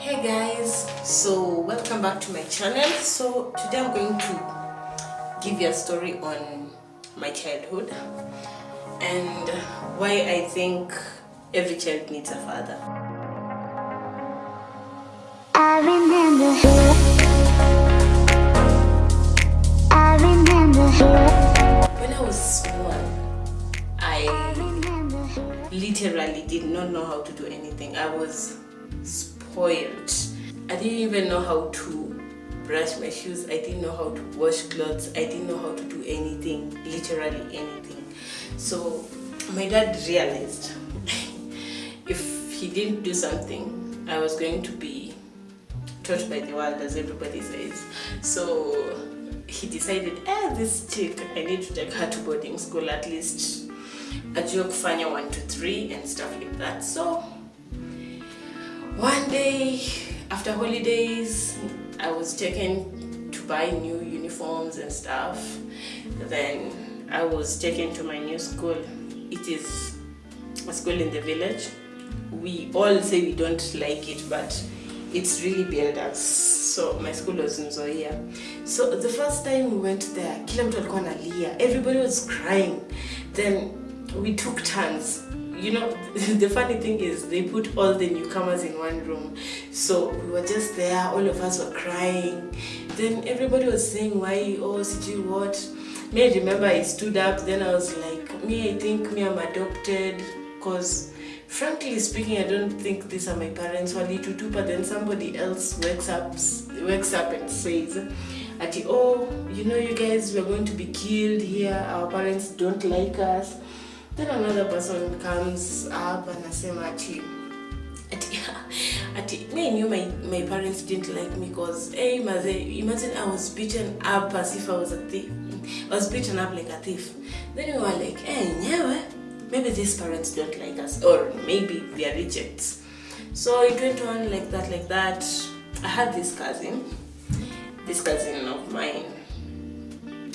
hey guys so welcome back to my channel. So today i'm going to give you a story on my childhood and why i think every child needs a father. I remember I remember when i was small i literally did not know how to do anything. I was spoiled i didn't even know how to brush my shoes. I didn't know how to wash clothes. I didn't know how to do anything literally anything. So my dad realized if he didn't do something i was going to be taught by the world as everybody says. So he decided eh, this chick i need to take her to boarding school at least ajue kufanya 1 to 3 and stuff like that. So one day after holidays i was taken to buy new uniforms and stuff. Then i was taken to my new school. It is a school in the village. We all say we don't like it but it's really built us. So my school was in Zoia so the first time we went there kila everybody was crying. Then we took turns you know the funny thing is they put all the newcomers in one room. So we were just there all of us were crying. Then everybody was saying why oh sijui what? Me I remember i stood up then i was like me i think me i'm adopted. Because frankly speaking i don't think these are my parents walitutu but then somebody else wakes up wakes up and says ati oh you know you guys we're going to be killed here. Our parents don't like us then another person comes up and anasema ati ati me knew my, my parents didn't like me because hey eh, maze imagine i was beaten up as if i was a thief. I was beaten up like a thief. Then we were like hey nyewe maybe these parents don't like us or maybe they are rejects so it went on like that like that. I had this cousin this cousin of mine.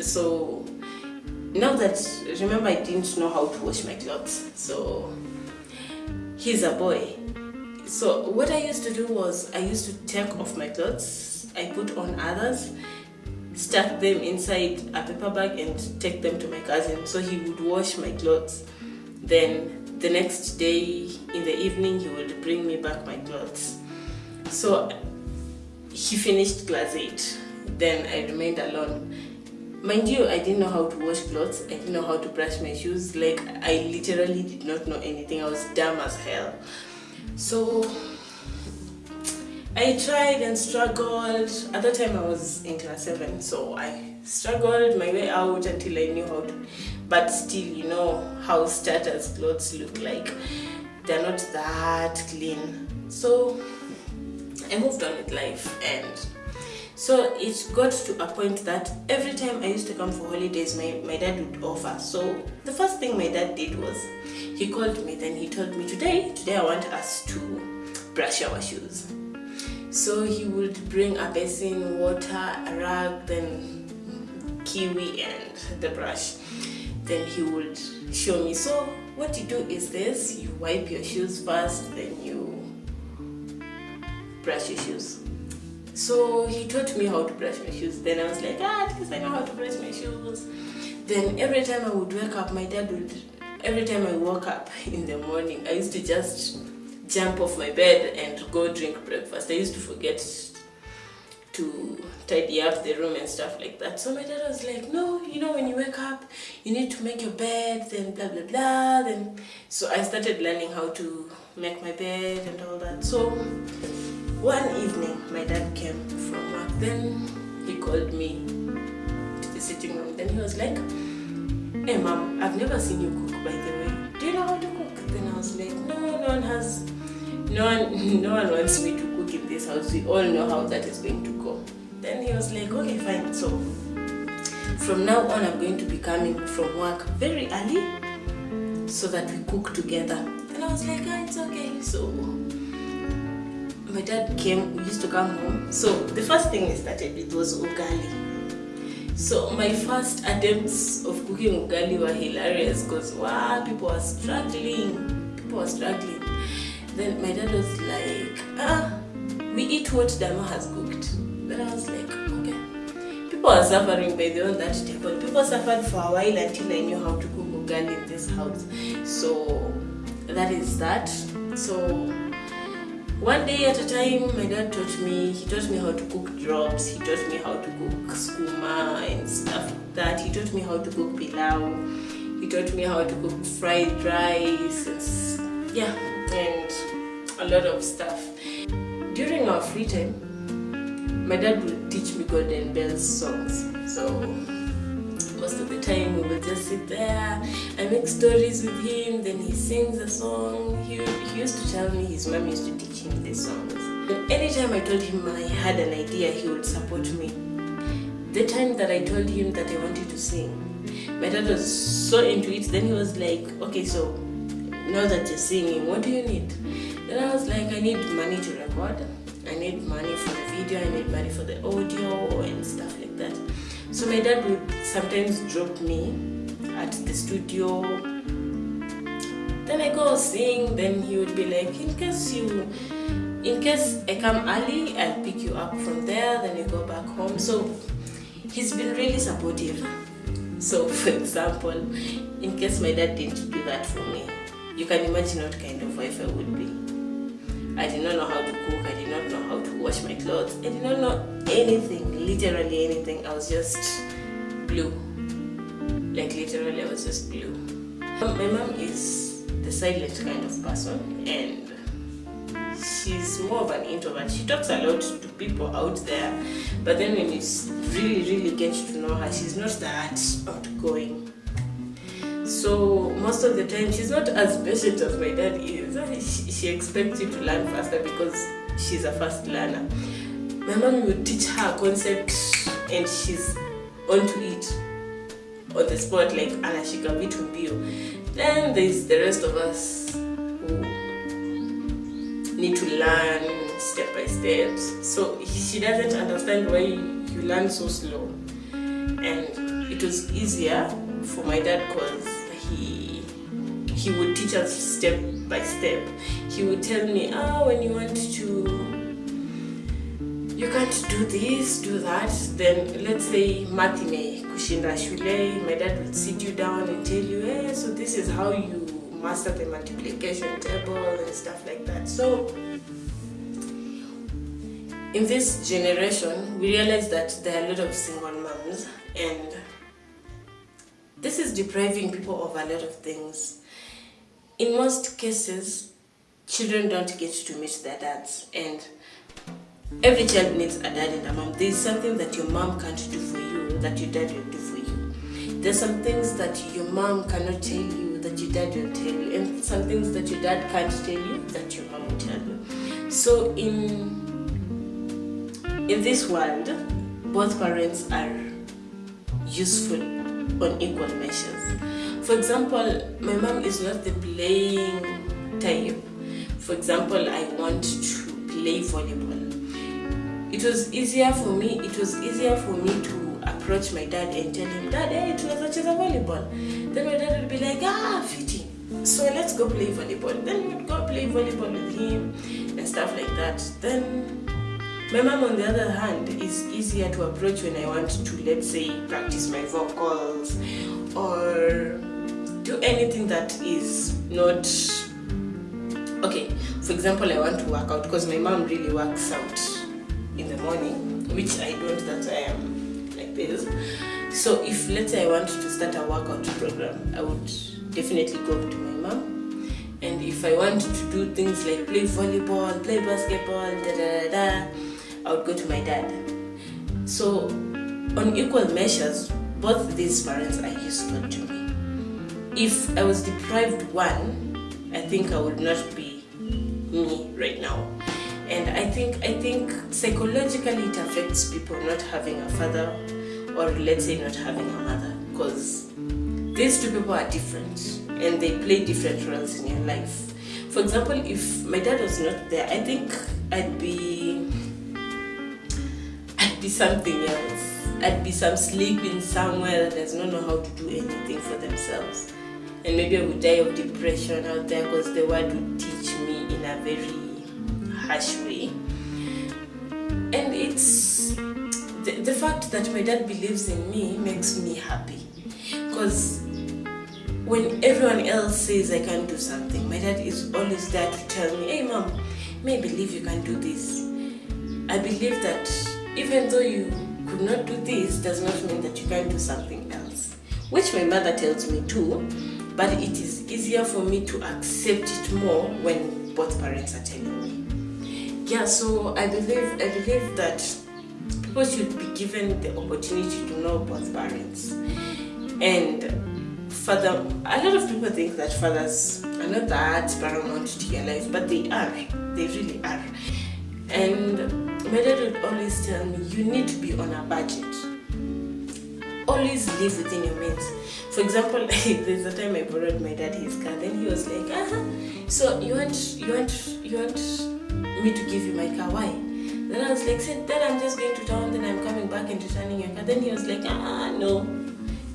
So now that remember i didn't know how to wash my clothes so he's a boy. So what i used to do was i used to take off my clothes i put on others stack them inside a paper bag and take them to my cousin so he would wash my clothes. Then the next day in the evening he would bring me back my clothes. So he finished class 8 then i remained alone mind you i didn't know how to wash clothes. I didn't know how to brush my shoes. Like i literally did not know anything. I was dumb as hell. So i tried and struggled. At that time i was in class 7 so i struggled my way out until i knew how to but still you know how starters clothes look like. They're not that clean. So i moved on with life and so it got to a point that every time I used to come for holidays, my, my dad would offer. So the first thing my dad did was he called me, then he told me, Today, today I want us to brush our shoes. So he would bring a basin, water, a rag, then kiwi and the brush. Then he would show me. So what you do is this you wipe your shoes first, then you brush your shoes. So he taught me how to brush my shoes. Then I was like, ah, least I know how to brush my shoes. Then every time I would wake up, my dad would, every time I woke up in the morning, I used to just jump off my bed and go drink breakfast. I used to forget to tidy up the room and stuff like that. So my dad was like, no, you know, when you wake up, you need to make your bed, then blah, blah, blah. Then, so I started learning how to make my bed and all that. So one evening my dad came from work. Then he called me to the sitting room. Then he was like hey mom i've never seen you cook by the way. Do you know how to cook? Then i was like no no one has no one no one wants me to cook in this house. We all know how that is going to go. Then he was like okay fine. So from now on i'm going to be coming from work very early so that we cook together. And i was like ah, it's okay. So my dad came, we used to come home. So the first thing we started with was ugali. So my first attempts of cooking ugali were hilarious because wow, people were struggling. People were struggling. Then my dad was like, ah, we eat what Dama has cooked. Then I was like, okay. People are suffering by the on that table. People suffered for a while until I knew how to cook ugali in this house. So that is that. So one day at a time, my dad taught me. He taught me how to cook drops. He taught me how to cook skuma and stuff like that. He taught me how to cook pilau. He taught me how to cook fried rice. And, yeah, and a lot of stuff. During our free time, my dad would teach me Golden Bells songs. So time we would just sit there I make stories with him. Then he sings a song. He, he used to tell me his mom used to teach him these songs. And anytime I told him I had an idea he would support me. The time that I told him that I wanted to sing my dad was so into it. Then he was like okay so now that you're singing what do you need? Then I was like I need money to record. I need money for the video. I need money for the audio and stuff like that so my dad would sometimes drop me at the studio. Then I go sing. Then he would be like, in case you, in case I come early, I'll pick you up from there. Then you go back home. So he's been really supportive. So for example, in case my dad didn't do that for me, you can imagine what kind of wife I would be. I did not know how to cook. I did not know how to wash my clothes. I did not know anything, literally anything. I was just blue. Like literally, I was just blue. Um, my mom is the silent kind of person, and she's more of an introvert. She talks a lot to people out there, but then when you really, really get to know her, she's not that outgoing. So most of the time, she's not as patient as my dad is. She, she expects you to learn faster because she's a fast learner. My mom will teach her a concept and she's onto it on the spot, like anashika vitu mbio. Then there's the rest of us who need to learn step by step. So she doesn't understand why you learn so slow. And it was easier for my dad because he he would teach us step by step. He would tell me, ah, when you want to you can't do this, do that. Then let's say math ime kushinda shule, my dad would sit you down and tell you, hey, so this is how you master the multiplication table and stuff like that. So in this generation, we realize that there are a lot of single moms and this is depriving people of a lot of things. In most cases, children don't get to meet their dads and every child needs a dad and a mom. There's something that your mom can't do for you that your dad will do for you. There's some things that your mom cannot tell you that your dad will tell you, and some things that your dad can't tell you that your mom will tell you. So in in this world, both parents are useful on equal measures. For example, my mom is not the playing type. For example, I want to play volleyball. It was easier for me. It was easier for me to approach my dad and tell him, Dad, hey, tunaweza cheza volleyball. Then my dad would be like, Ah, fitting. So let's go play volleyball. Then we would go play volleyball with him and stuff like that. Then my mom, on the other hand, is easier to approach when I want to, let's say, practice my vocals or do anything that is not okay. For example, I want to work out because my mom really works out in the morning, which I don't. That I am like this. So if let's say I want to start a workout program, I would definitely go to my mom. And if I want to do things like play volleyball, play basketball, da da da da, I would go to my dad. So, on equal measures, both these parents are useful to me. If I was deprived one, I think I would not be me right now. And I think I think psychologically it affects people not having a father or let's say not having a mother because these two people are different and they play different roles in your life. For example, if my dad was not there, I think I'd be be something else. I'd be some sleeping somewhere that does not know how to do anything for themselves. And maybe I would die of depression out there because the word would teach me in a very harsh way. And it's the fact that my dad believes in me makes me happy because when everyone else says I can't do something, my dad is always there to tell me, hey mom, may I believe you can do this. I believe that even though you could not do this, does not mean that you can't do something else. Which my mother tells me too, but it is easier for me to accept it more when both parents are telling me. Yeah, so I believe I believe that people should be given the opportunity to know both parents. And father a lot of people think that fathers are not that paramount to your life, but they are. They really are. And my dad would always tell me, you need to be on a budget. Always live within your means. For example, there's a time I borrowed my dad his car, then he was like, uh-huh. So you want you want you want me to give you my car? Why? Then I was like, said then I'm just going to town, then I'm coming back and returning your car. Then he was like, ah no,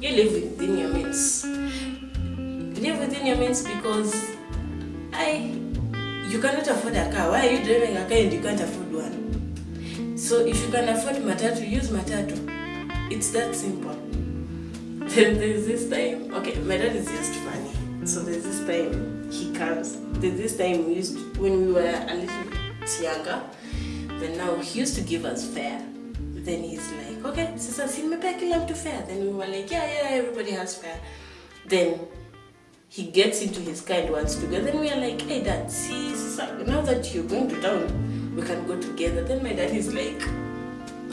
you live within your means. Live within your means because I you cannot afford a car. Why are you driving a car and you can't afford one? So if you can afford matatu, use matatu. It's that simple. Then there's this time, okay, my dad is just funny. So there's this time he comes. There's this time we used to, when we were a little bit younger. Then now he used to give us fare. Then he's like, okay, sasa si nimepea kila to fare. Then we were like, yeah, yeah, everybody has fare. Then he gets into his car and wants to go. Then we are like, hey dad, see, sasa, now that you're going to town, we can go together. Then my dad is like,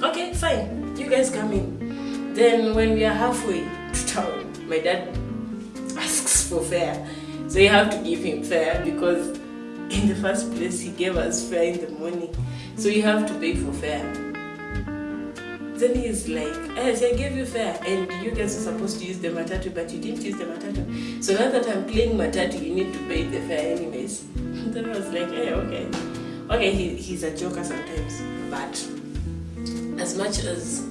okay, fine, you guys come in. Then when we are halfway to town, my dad asks for fare. So you have to give him fare because in the first place he gave us fare in the morning. So you have to pay for fare. Then he's like, yes, I gave you fare and you guys are supposed to use the matatu, but you didn't use the matatu. So now that I'm playing matatu, you need to pay the fare anyways. then I was like, hey, okay. Okay, he, he's a joker sometimes, but as much as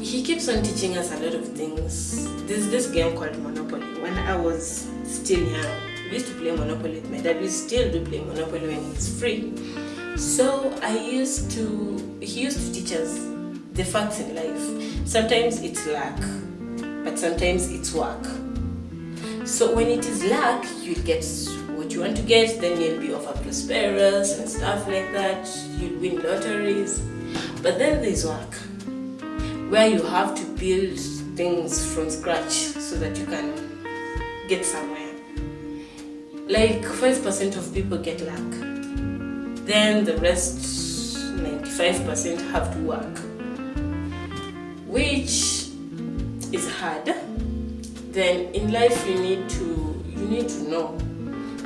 he keeps on teaching us a lot of things. There's this game called Monopoly. When I was still young, we used to play Monopoly with my dad. We still do play Monopoly when it's free. So I used to, he used to teach us the facts in life. Sometimes it's luck, but sometimes it's work. So when it is luck, you get you want to get, then you'll be over prosperous and stuff like that. You'll win lotteries. But then there's work where you have to build things from scratch so that you can get somewhere. Like 5% of people get luck. Then the rest, 95% have to work. Which is hard. Then in life you need to you need to know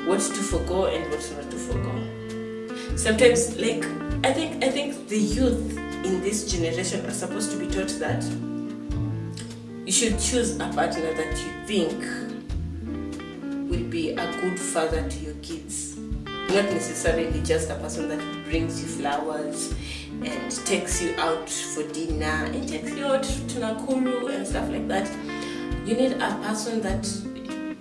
what to forego and what not to forego. Sometimes like I think I think the youth in this generation are supposed to be taught that you should choose a partner that you think will be a good father to your kids. Not necessarily just a person that brings you flowers and takes you out for dinner and takes you out to Nakuru and stuff like that. You need a person that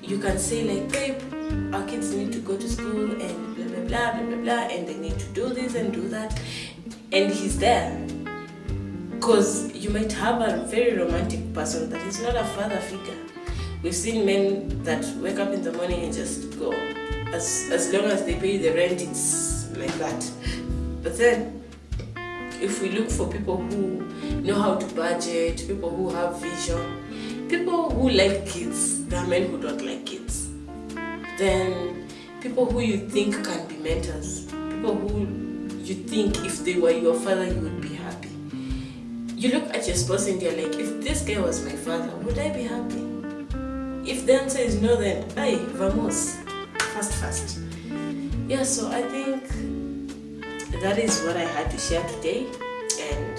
you can say like, babe, our kids need to go to school and blah blah blah blah blah blah and they need to do this and do that and he's there because you might have a very romantic person that is not a father figure. We've seen men that wake up in the morning and just go. As, as long as they pay the rent, it's like that. But then, if we look for people who know how to budget, people who have vision, people who like kids, there are men who don't like kids. Then, people who you think can be mentors, people who you think if they were your father, you would be happy you look at your spouse and you're like, if this guy was my father, would I be happy? If the answer is no, then, hey, vamos, fast, fast. Yeah, so I think that is what I had to share today. And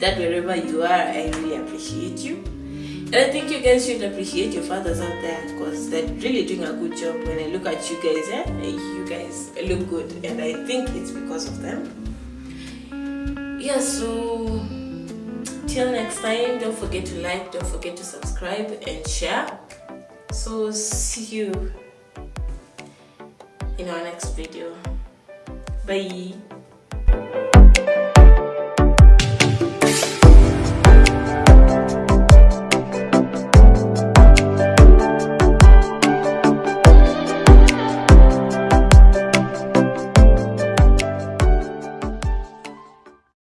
that wherever you are, I really appreciate you. I think you guys should appreciate your fathers out there because they're really doing a good job. When I look at you guys, eh, you guys look good. And I think it's because of them. Yeah, so till next time don't forget to like don't forget to subscribe and share so see you in our next video bye